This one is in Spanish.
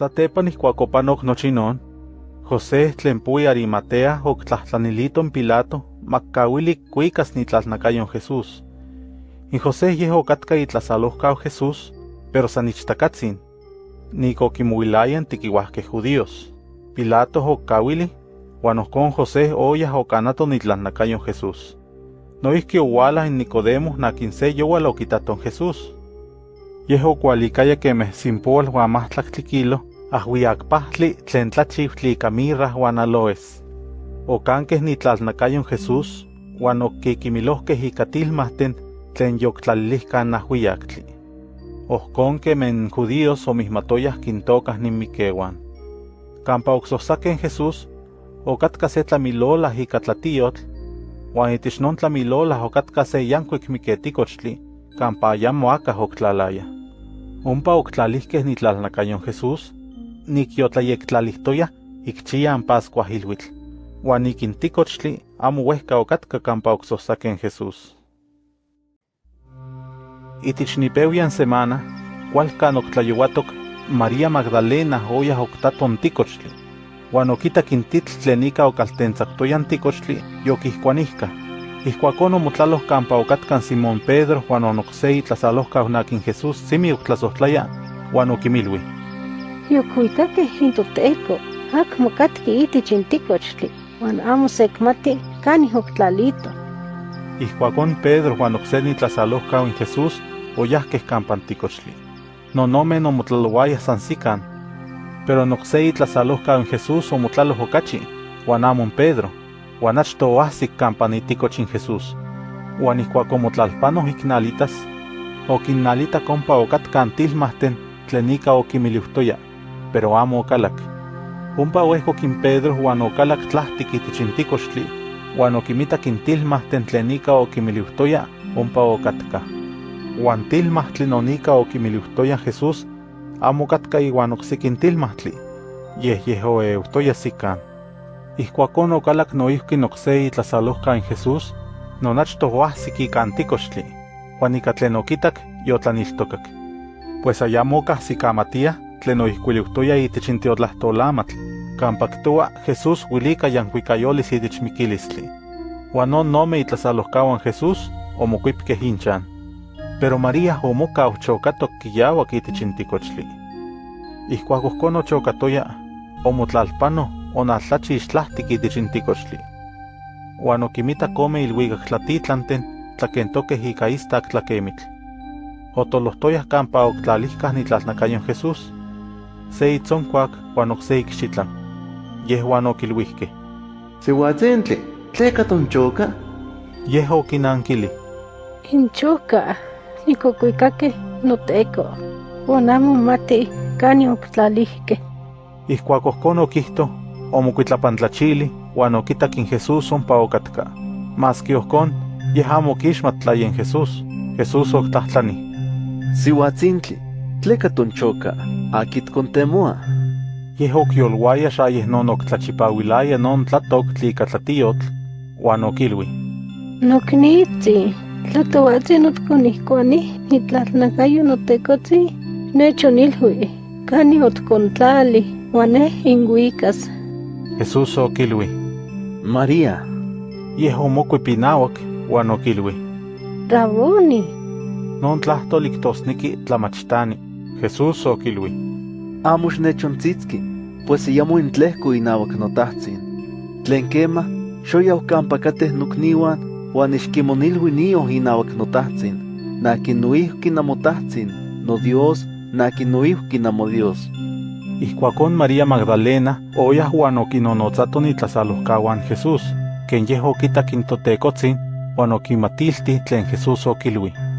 Satepan ihkuak opanok nochi non, José tlen pui Arimatea oktlahtlaniliton Pilato makkawili kuikas nitlalnakayon Jesús. Y José yeh okatka itlasalohkau Jesús, pero san ichtakatzin, nik okimuilayan tikiuahkeh judíos. Pilato okkawili, uan ohkon José oyah okanato nitlalnakayon Jesús. Noihki owala in Nicodemo nakin se yowal okitaton Jesús. Yeh okualikaya kemeh simpowal uan mahtlaktli kilo, ahwiakpahtli tlen tlachiutli ika mirra uan aloes. Okankeh nitlalnakayon Jesús, uan okkikimilohkeh ika tilmahten tlen yoktlalilihkan ahwiaktli. Ohkon kemen judíos omihmatoyah kintokah ninmikewan. Kampa oksohsaken Jesús, okatka se tlamilolah ika tlatiyotl, uan itich non tlamilolah okatka se yankuik miketikochtli, kampa ayamo akah oktlalaya. Ompa oktlalihkeh nitlalnakayon Jesús, nikyotlayektlalihttoyah ikchian Pascua ilhuitl, uan nikintikochtli amo wehka okatka kampa oksohsaken Jesús. Itich nipewian semana, kualkan oktlayouatok María Magdalena oyah oktaton tikochtli, uan okitak in titl tlen ika okaltentzaktoyan tikochtli yokihkuanihka. Ihkuakon omotlaloh kampa okatkan Simón Pedro uan onokse itlasalohkau nakin Jesús simi oktlasohtlaya, uan. Yokuikakeh intoteko, akmo katki itich in tikochtli, uan amo sekmati kanih oktlalito. Ihkuakon Pedro uan okse nitlasalohkau in Jesús oyahkeh kampa tikochtli. Nonomen omotlalouaya san sikan, pero nokse itlasalohkau in Jesús omotlaloh okachi, uan amon Pedro, uan achto oahsik kampa nitikoch in Jesús. Uan ihkuak omotlalpanoh iknalitas, okinnalita kompa okatkan tilmahten tlen ika okimiliuhtoya, pero amo. Ompa oehkok in Pedro uan okalak tlahtik itich in tikochtli, uan okimitak in tilmahten tlen ika okimiliuhtoya, ompa okatka. Uan tilmahtli non ika okimiliuhtoya Jesús, amo katka iwan oksikin tilmahtli, yeh yeh oeuhtoya sikan. Ihkuakon okalak noihki nokse itlasalohka in Jesús, non achto oahsik ika antikochtli, uan ika tlen okitak yotlaniltokak. Pues ayamo kahsikamatia tlen oihkuiliuhtoya itich in teotlahtolamatl, kampa ktoa Jesús wilika yankuikayolis itich mikilistli. Uan non nome itlasalohkawan Jesús omokuipkeh inchan. Pero María omoka ochookatok kiyawak itich in tikochtli. Ihkuak ohkon ochokatoya, omotlalpano onaltlachi ixtlahtik itich in tikochtli. Uan okimitak ome ilhuikak tlatitlanten tlakentokeh ika istak tlakemitl. Otolohtoyah kampa oktlalihkah nitlalnakayon Jesús. Se itzonkuak uan okse ikxitlan. Yehuan okilhuihkeh. Siuatzintli, tleka tonchoka? Yeh okinankili. Inchoka, nikokuikakeh noteko, uan amo mati kanih oktlalihkeh. Ihkuak ohkon okihto, omokuitlapantlachili uan okitak in Jesús ompa okatka. Maski ohkon, yeh amo okixmatlaya in Jesús. Jesús oktlahtlani. Siuatzintli, tleka tonchoka, akit kontemoa? Yeh okyolwaya xa yeh non oktlachipawilaya non tlatoktli ika tlatiyotl, uan okilui. Noknitzi, tlatowatzi notkonihkuani nitlalnakayo notekotzi, nechonilhui, kanih otkontlali, uan neh inhuikas. Jesús okilui. María, Yeh omokuipinauak uan okilui. Raboni, Non tlahtol iktosniki tlamachtani. Jesús okilui. amo xnechontzitski, pues iyamo intlehko inawak notahtsin. Tlen kema, xoyaw kampa kateh nokniuan, uan ixkimonilhui nioh inawak notahtsin. Nakin noihki namotahtsin, no Dios, nakin noihki namo Dios. Ihkuakon María Magdalena oyah uan okinonotzato nitlasalohkawan Jesús, ken yeh okitak in totekotzin uan okimatilti tlen Jesús okilui.